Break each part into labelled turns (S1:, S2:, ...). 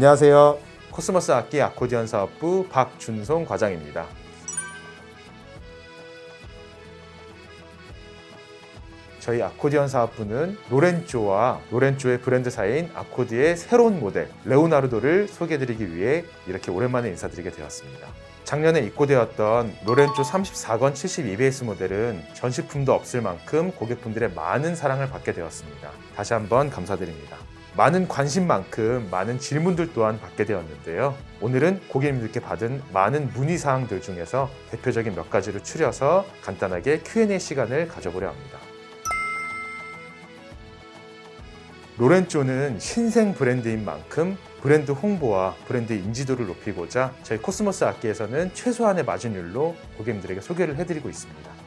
S1: 안녕하세요. 코스모스 악기 아코디언 사업부 박준송 과장입니다. 저희 아코디언 사업부는 로렌조와 로렌조의 브랜드사인 아코디의 새로운 모델 레오나르도를 소개해드리기 위해 이렇게 오랜만에 인사드리게 되었습니다. 작년에 입고되었던 로렌조 34건 72베이스 모델은 전시품도 없을 만큼 고객분들의 많은 사랑을 받게 되었습니다. 다시 한번 감사드립니다. 많은 관심만큼 많은 질문들 또한 받게 되었는데요. 오늘은 고객님들께 받은 많은 문의사항들 중에서 대표적인 몇 가지를 추려서 간단하게 Q&A 시간을 가져보려 합니다. 로렌조는 신생 브랜드인 만큼 브랜드 홍보와 브랜드 인지도를 높이고자 저희 코스모스 악기에서는 최소한의 마진율로 고객님들에게 소개를 해드리고 있습니다.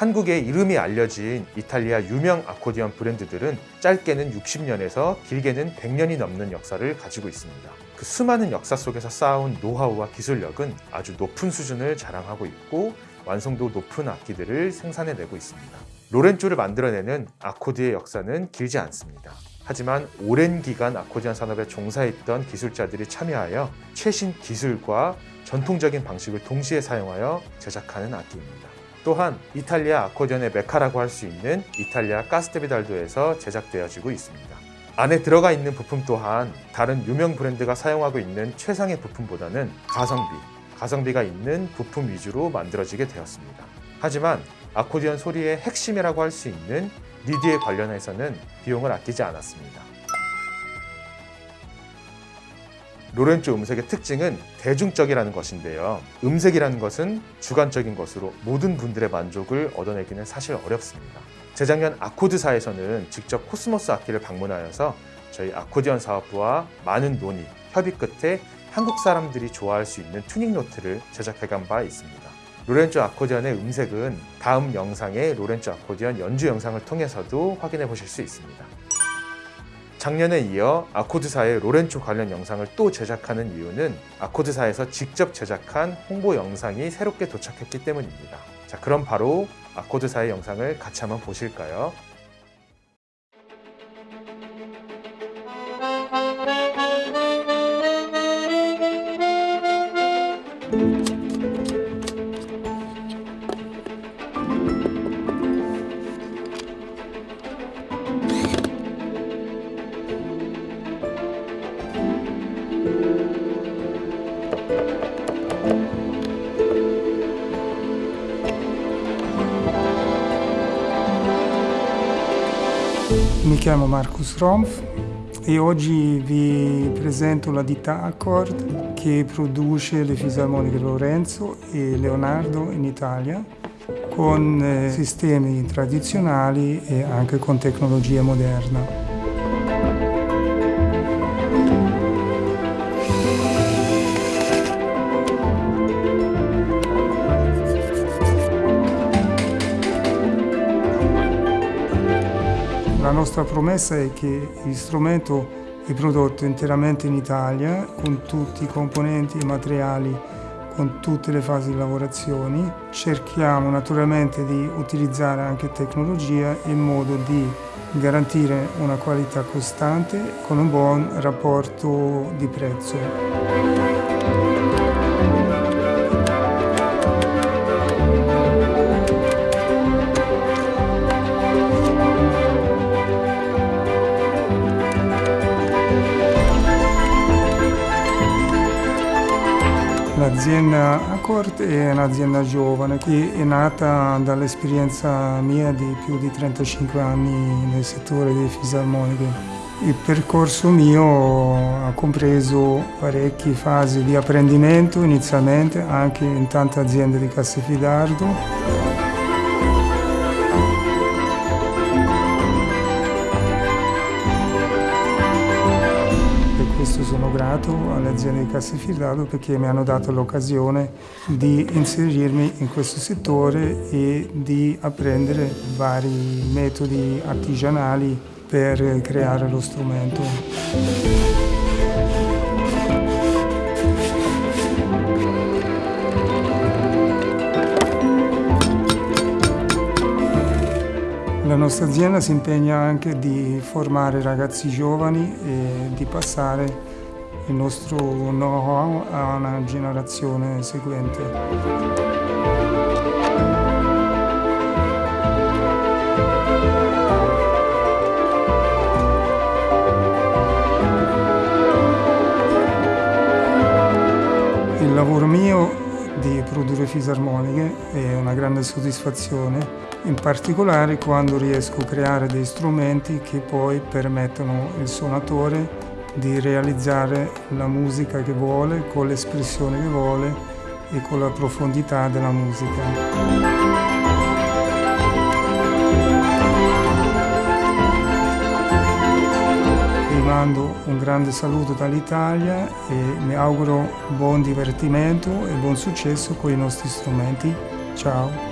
S1: 한국의 이름이 알려진 이탈리아 유명 아코디언 브랜드들은 짧게는 60년에서 길게는 100년이 넘는 역사를 가지고 있습니다. 그 수많은 역사 속에서 쌓아온 노하우와 기술력은 아주 높은 수준을 자랑하고 있고 완성도 높은 악기들을 생산해내고 있습니다. 로렌조를 만들어내는 아코디의 역사는 길지 않습니다. 하지만 오랜 기간 아코디언 산업에 종사했던 기술자들이 참여하여 최신 기술과 전통적인 방식을 동시에 사용하여 제작하는 악기입니다. 또한 이탈리아 아코디언의 메카라고 할 수 있는 이탈리아 카스테비달도에서 제작되어지고 있습니다. 안에 들어가 있는 부품 또한 다른 유명 브랜드가 사용하고 있는 최상의 부품보다는 가성비, 가성비가 있는 부품 위주로 만들어지게 되었습니다. 하지만 아코디언 소리의 핵심이라고 할 수 있는 리드에 관련해서는 비용을 아끼지 않았습니다. 로렌조 음색의 특징은 대중적이라는 것인데요. 음색이라는 것은 주관적인 것으로 모든 분들의 만족을 얻어내기는 사실 어렵습니다. 재작년 아코드사에서는 직접 코스모스 악기를 방문하여서 저희 아코디언 사업부와 많은 논의, 협의 끝에 한국 사람들이 좋아할 수 있는 튜닝 노트를 제작해간 바 있습니다. 로렌조 아코디언의 음색은 다음 영상의 로렌조 아코디언 연주 영상을 통해서도 확인해 보실 수 있습니다. 작년에 이어 아코드사의 로렌조 관련 영상을 또 제작하는 이유는 아코드사에서 직접 제작한 홍보 영상이 새롭게 도착했기 때문입니다. 자, 그럼 바로 아코드사의 영상을 같이 한번 보실까요?
S2: Mi chiamo Marcus Rompf e oggi vi presento la ditta Accord che produce le fisarmoniche Lorenzo e Leonardo in Italia con eh, sistemi tradizionali e anche con tecnologia moderna. La nostra promessa è che il strumento è prodotto interamente in Italia con tutti i componenti e materiali, con tutte le fasi di lavorazione. Cerchiamo naturalmente di utilizzare anche tecnologia in modo di garantire una qualità costante con un buon rapporto di prezzo. L'azienda Accord è un'azienda giovane che è nata dall'esperienza mia di più di 35 anni nel settore delle fisarmoniche. Il percorso mio ha compreso parecchie fasi di apprendimento inizialmente anche in tante aziende di Castelfidardo questo sono grato alle aziende di Castelfidardo perché mi hanno dato l'occasione di inserirmi in questo settore e di apprendere vari metodi artigianali per creare lo strumento. Nostra azienda si impegna anche di formare ragazzi giovani e di passare il nostro know-how a una generazione seguente. Il lavoro mio di produrre fisarmoniche è una grande soddisfazione, in particolare quando riesco a creare dei strumenti che poi permettono al suonatore di realizzare la musica che vuole, con l'espressione che vuole e con la profondità della musica. Mando un grande saluto dall'Italia e mi auguro buon divertimento e buon successo con i nostri strumenti. Ciao!